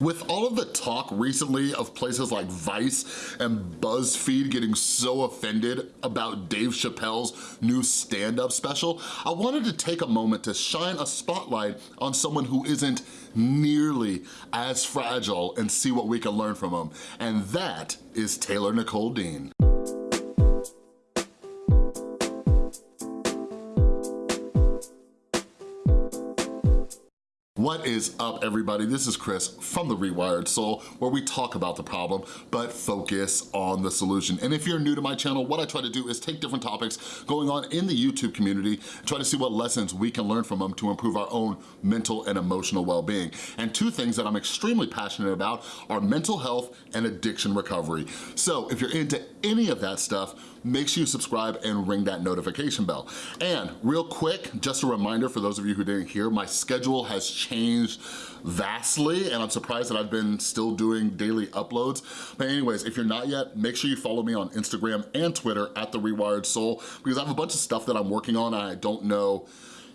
With all of the talk recently of places like Vice and BuzzFeed getting so offended about Dave Chappelle's new stand-up special, I wanted to take a moment to shine a spotlight on someone who isn't nearly as fragile and see what we can learn from him. And that is Taylor Nicole Dean. What is up, everybody? This is Chris from The Rewired Soul, where we talk about the problem, but focus on the solution. And if you're new to my channel, what I try to do is take different topics going on in the YouTube community, try to see what lessons we can learn from them to improve our own mental and emotional well-being. And two things that I'm extremely passionate about are mental health and addiction recovery. So if you're into any of that stuff, make sure you subscribe and ring that notification bell. And real quick, just a reminder for those of you who didn't hear, my schedule has changed vastly and I'm surprised that I've been still doing daily uploads. But anyways, if you're not yet, make sure you follow me on Instagram and Twitter at The Rewired Soul because I have a bunch of stuff that I'm working on and I don't know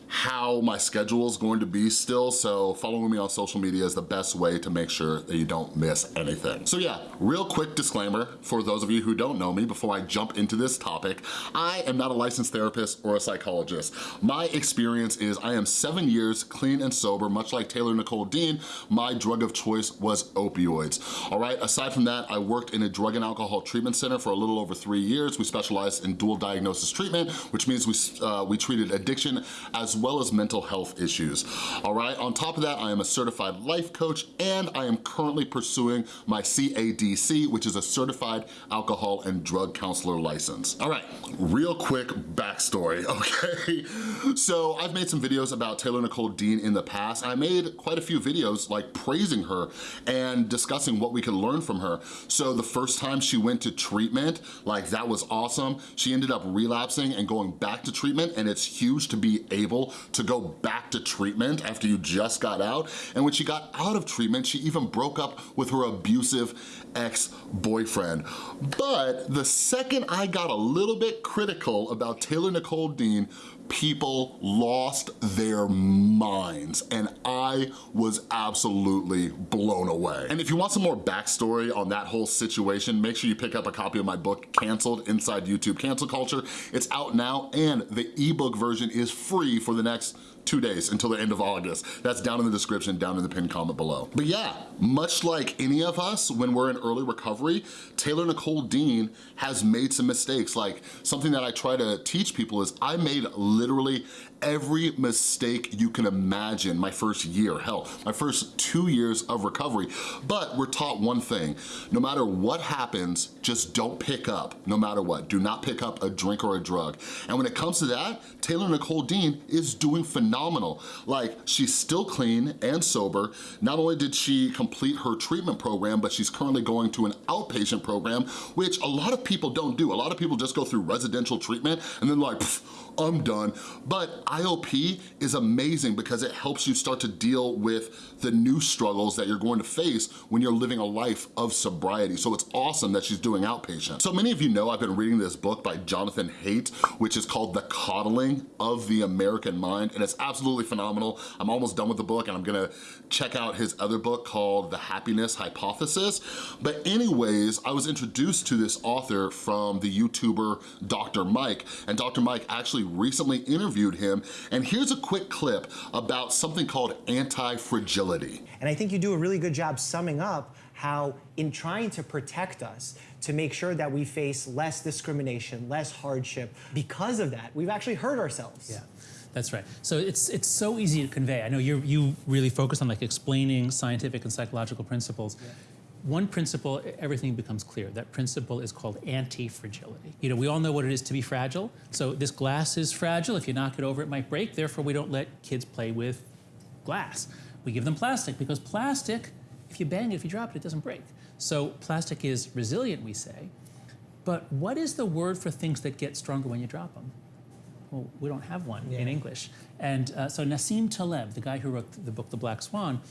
how my schedule is going to be still, so following me on social media is the best way to make sure that you don't miss anything. So yeah, real quick disclaimer for those of you who don't know me before I jump into this topic, I am not a licensed therapist or a psychologist. My experience is I am seven years clean and sober, much like Taylor Nicole Dean, my drug of choice was opioids. All right, aside from that, I worked in a drug and alcohol treatment center for a little over three years. We specialized in dual diagnosis treatment, which means we, uh, we treated addiction as well as mental health issues. All right, on top of that, I am a certified life coach and I am currently pursuing my CADC, which is a certified alcohol and drug counselor license. All right, real quick backstory, okay? So I've made some videos about Taylor Nicole Dean in the past. I made quite a few videos like praising her and discussing what we can learn from her. So the first time she went to treatment, like that was awesome. She ended up relapsing and going back to treatment and it's huge to be able to go back to treatment after you just got out. And when she got out of treatment, she even broke up with her abusive ex-boyfriend. But the second I got a little bit critical about Taylor Nicole Dean, people lost their minds and I was absolutely blown away. And if you want some more backstory on that whole situation, make sure you pick up a copy of my book, Canceled Inside YouTube Cancel Culture. It's out now and the ebook version is free for the next two days until the end of August. That's down in the description, down in the pinned comment below. But yeah, much like any of us when we're in early recovery, Taylor Nicole Dean has made some mistakes. Like something that I try to teach people is I made literally every mistake you can imagine my first year, hell, my first two years of recovery. But we're taught one thing, no matter what happens, just don't pick up, no matter what. Do not pick up a drink or a drug. And when it comes to that, Taylor Nicole Dean is doing phenomenal. Like, she's still clean and sober. Not only did she complete her treatment program, but she's currently going to an outpatient program, which a lot of people don't do. A lot of people just go through residential treatment and then like, I'm done. But IOP is amazing because it helps you start to deal with the new struggles that you're going to face when you're living a life of sobriety. So it's awesome that she's doing outpatient. So many of you know I've been reading this book by Jonathan Haidt, which is called The Coddling of the American Mind, and it's absolutely phenomenal. I'm almost done with the book and I'm gonna check out his other book called The Happiness Hypothesis. But anyways, I was introduced to this author from the YouTuber Dr. Mike, and Dr. Mike actually recently interviewed him, and here's a quick clip about something called anti-fragility. And I think you do a really good job summing up how in trying to protect us, to make sure that we face less discrimination, less hardship, because of that, we've actually hurt ourselves. Yeah. That's right. So it's it's so easy to convey. I know you you really focus on like explaining scientific and psychological principles. Yeah. One principle, everything becomes clear. That principle is called anti-fragility. You know, we all know what it is to be fragile. So this glass is fragile. If you knock it over, it might break. Therefore, we don't let kids play with glass. We give them plastic because plastic, if you bang it, if you drop it, it doesn't break. So plastic is resilient, we say. But what is the word for things that get stronger when you drop them? well, we don't have one yeah. in English. And uh, so Nassim Taleb, the guy who wrote the book The Black Swan,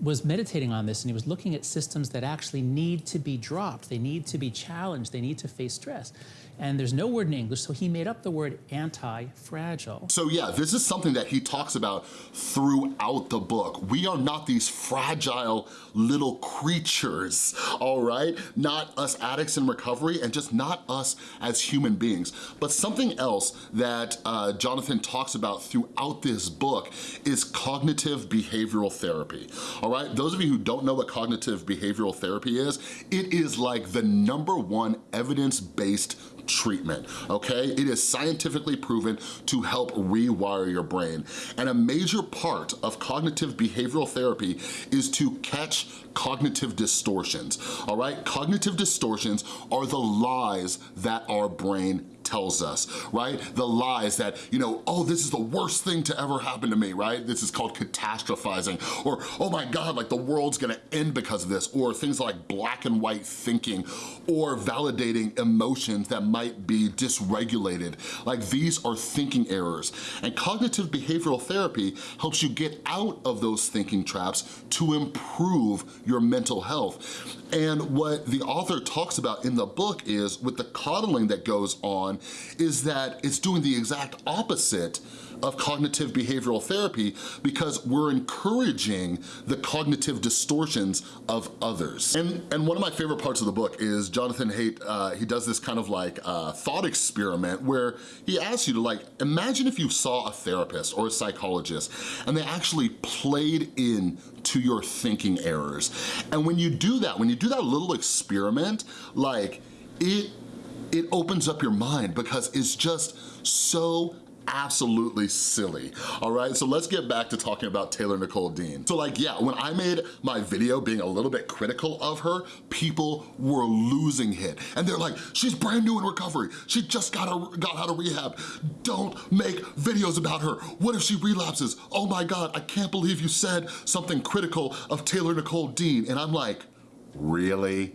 was meditating on this and he was looking at systems that actually need to be dropped. They need to be challenged. They need to face stress. And there's no word in English, so he made up the word anti-fragile. So yeah, this is something that he talks about throughout the book. We are not these fragile little creatures, all right? Not us addicts in recovery and just not us as human beings. But something else that uh, Jonathan talks about throughout this book is cognitive behavioral therapy, right? Those of you who don't know what cognitive behavioral therapy is, it is like the number one evidence-based treatment, okay? It is scientifically proven to help rewire your brain. And a major part of cognitive behavioral therapy is to catch cognitive distortions, all right? Cognitive distortions are the lies that our brain tells us, right? The lies that, you know, oh, this is the worst thing to ever happen to me, right? This is called catastrophizing, or oh my God, like the world's gonna end because of this, or things like black and white thinking, or validating emotions that might be dysregulated. Like these are thinking errors. And cognitive behavioral therapy helps you get out of those thinking traps to improve your mental health. And what the author talks about in the book is with the coddling that goes on is that it's doing the exact opposite of cognitive behavioral therapy because we're encouraging the cognitive distortions of others. And, and one of my favorite parts of the book is Jonathan Haidt, uh, he does this kind of like uh, thought experiment where he asks you to like, imagine if you saw a therapist or a psychologist and they actually played in to your thinking errors. And when you do that, when you do that little experiment, like it it opens up your mind because it's just so absolutely silly, all right? So let's get back to talking about Taylor Nicole Dean. So like, yeah, when I made my video being a little bit critical of her, people were losing it. And they're like, she's brand new in recovery. She just got, a, got out of rehab. Don't make videos about her. What if she relapses? Oh my God, I can't believe you said something critical of Taylor Nicole Dean. And I'm like, really?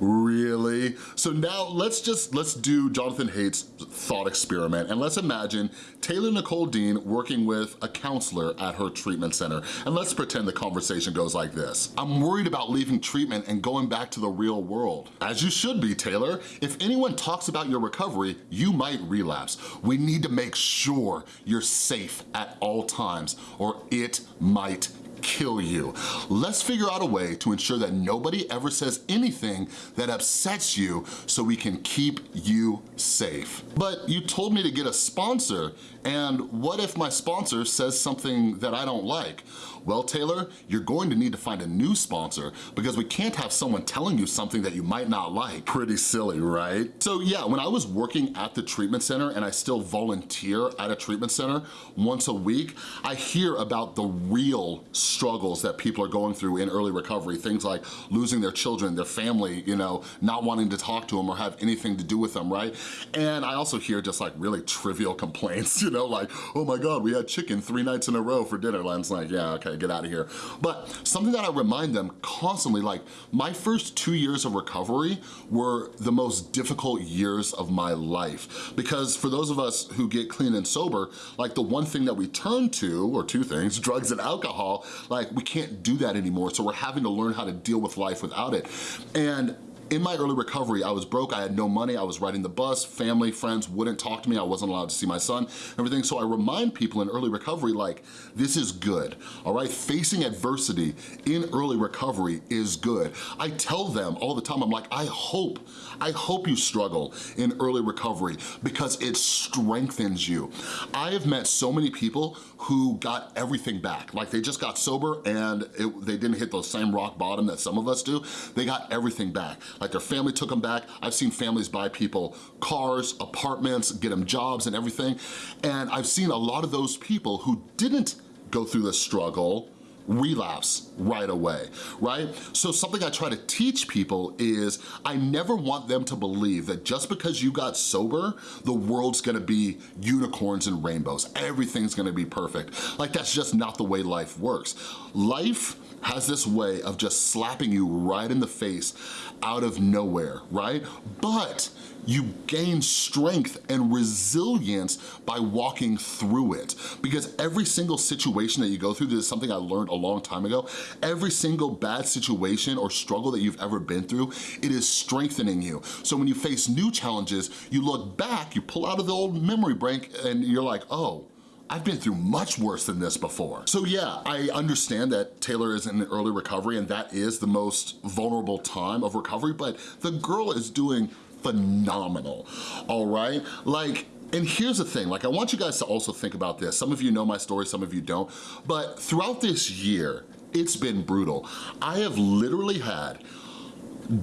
Really? So now let's just, let's do Jonathan Haidt's thought experiment and let's imagine Taylor Nicole Dean working with a counselor at her treatment center. And let's pretend the conversation goes like this. I'm worried about leaving treatment and going back to the real world. As you should be, Taylor. If anyone talks about your recovery, you might relapse. We need to make sure you're safe at all times or it might kill you. Let's figure out a way to ensure that nobody ever says anything that upsets you so we can keep you safe. But you told me to get a sponsor, and what if my sponsor says something that I don't like? Well, Taylor, you're going to need to find a new sponsor because we can't have someone telling you something that you might not like. Pretty silly, right? So yeah, when I was working at the treatment center and I still volunteer at a treatment center once a week, I hear about the real struggles that people are going through in early recovery, things like losing their children, their family, you know, not wanting to talk to them or have anything to do with them, right? And I also hear just like really trivial complaints, you know, like, oh my God, we had chicken three nights in a row for dinner. And it's like, yeah, okay, get out of here. But something that I remind them constantly, like my first two years of recovery were the most difficult years of my life. Because for those of us who get clean and sober, like the one thing that we turn to, or two things, drugs and alcohol, like we can't do that anymore. So we're having to learn how to deal with life without it. And in my early recovery, I was broke, I had no money, I was riding the bus, family, friends wouldn't talk to me, I wasn't allowed to see my son, everything. So I remind people in early recovery, like, this is good, all right? Facing adversity in early recovery is good. I tell them all the time, I'm like, I hope, I hope you struggle in early recovery because it strengthens you. I have met so many people who got everything back. Like they just got sober and it, they didn't hit the same rock bottom that some of us do. They got everything back. Like their family took them back. I've seen families buy people cars, apartments, get them jobs and everything. And I've seen a lot of those people who didn't go through the struggle relapse right away, right? So something I try to teach people is I never want them to believe that just because you got sober, the world's gonna be unicorns and rainbows. Everything's gonna be perfect. Like that's just not the way life works. Life has this way of just slapping you right in the face out of nowhere, right? But you gain strength and resilience by walking through it. Because every single situation that you go through, this is something I learned a long time ago, every single bad situation or struggle that you've ever been through, it is strengthening you. So when you face new challenges, you look back, you pull out of the old memory bank and you're like, oh, I've been through much worse than this before. So yeah, I understand that Taylor is in early recovery and that is the most vulnerable time of recovery, but the girl is doing phenomenal, all right? Like, and here's the thing, like I want you guys to also think about this. Some of you know my story, some of you don't, but throughout this year, it's been brutal. I have literally had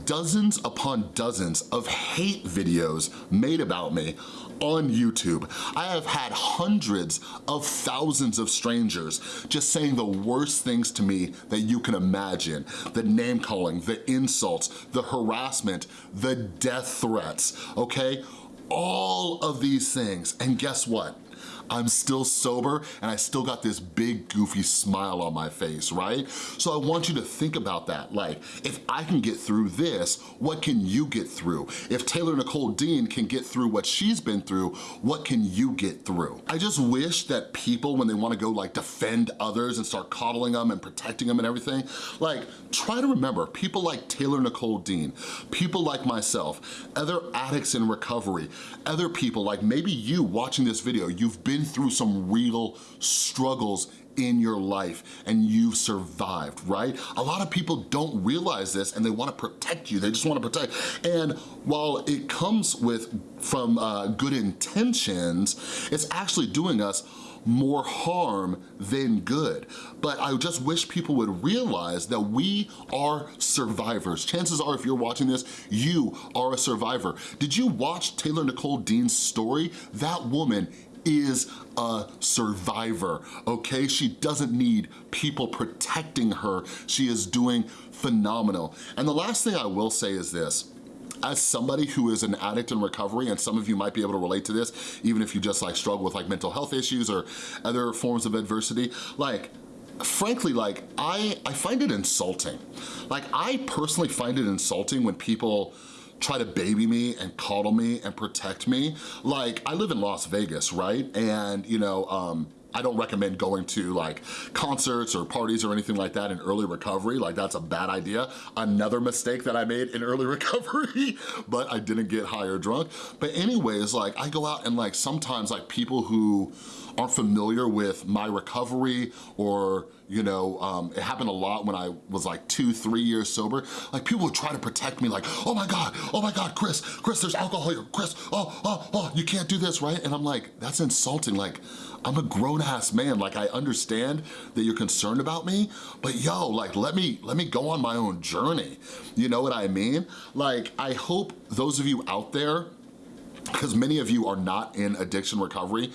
dozens upon dozens of hate videos made about me on YouTube. I have had hundreds of thousands of strangers just saying the worst things to me that you can imagine. The name calling, the insults, the harassment, the death threats, okay? All of these things, and guess what? I'm still sober and I still got this big goofy smile on my face, right? So I want you to think about that. Like, if I can get through this, what can you get through? If Taylor Nicole Dean can get through what she's been through, what can you get through? I just wish that people, when they wanna go like defend others and start coddling them and protecting them and everything, like try to remember people like Taylor Nicole Dean, people like myself, other addicts in recovery, other people like maybe you watching this video, you've been been through some real struggles in your life and you've survived, right? A lot of people don't realize this and they wanna protect you, they just wanna protect. And while it comes with from uh, good intentions, it's actually doing us more harm than good. But I just wish people would realize that we are survivors. Chances are if you're watching this, you are a survivor. Did you watch Taylor Nicole Dean's story? That woman is a survivor, okay? She doesn't need people protecting her. She is doing phenomenal. And the last thing I will say is this, as somebody who is an addict in recovery, and some of you might be able to relate to this, even if you just like struggle with like mental health issues or other forms of adversity, like frankly, like I, I find it insulting. Like I personally find it insulting when people try to baby me and coddle me and protect me. Like, I live in Las Vegas, right? And, you know, um, I don't recommend going to like concerts or parties or anything like that in early recovery. Like that's a bad idea. Another mistake that I made in early recovery, but I didn't get high or drunk. But anyways, like I go out and like sometimes like people who aren't familiar with my recovery or you know, um, it happened a lot when I was like two, three years sober. Like people would try to protect me like, oh my God, oh my God, Chris, Chris, there's alcohol here, Chris, oh, oh, oh, you can't do this, right? And I'm like, that's insulting. Like, I'm a grown ass man. Like I understand that you're concerned about me, but yo, like let me, let me go on my own journey. You know what I mean? Like I hope those of you out there, because many of you are not in addiction recovery,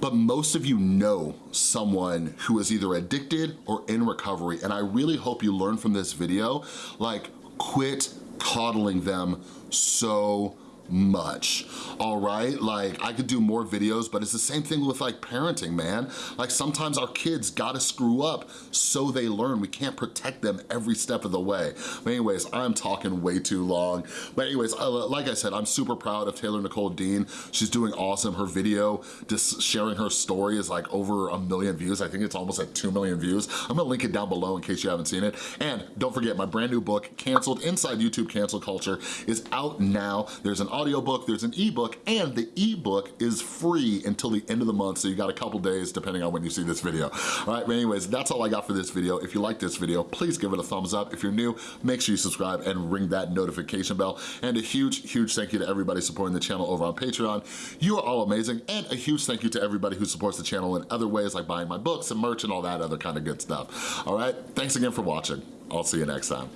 but most of you know someone who is either addicted or in recovery, and I really hope you learn from this video, like quit coddling them so much, all right? Like, I could do more videos, but it's the same thing with like parenting, man. Like sometimes our kids gotta screw up so they learn. We can't protect them every step of the way. But anyways, I'm talking way too long. But anyways, uh, like I said, I'm super proud of Taylor Nicole Dean. She's doing awesome. Her video, just sharing her story is like over a million views. I think it's almost at 2 million views. I'm gonna link it down below in case you haven't seen it. And don't forget, my brand new book, Canceled Inside YouTube Cancel Culture, is out now. There's an audiobook, there's an ebook, and the ebook is free until the end of the month, so you got a couple days depending on when you see this video. All right, but anyways, that's all I got for this video. If you like this video, please give it a thumbs up. If you're new, make sure you subscribe and ring that notification bell. And a huge, huge thank you to everybody supporting the channel over on Patreon. You are all amazing. And a huge thank you to everybody who supports the channel in other ways like buying my books and merch and all that other kind of good stuff. All right, thanks again for watching. I'll see you next time.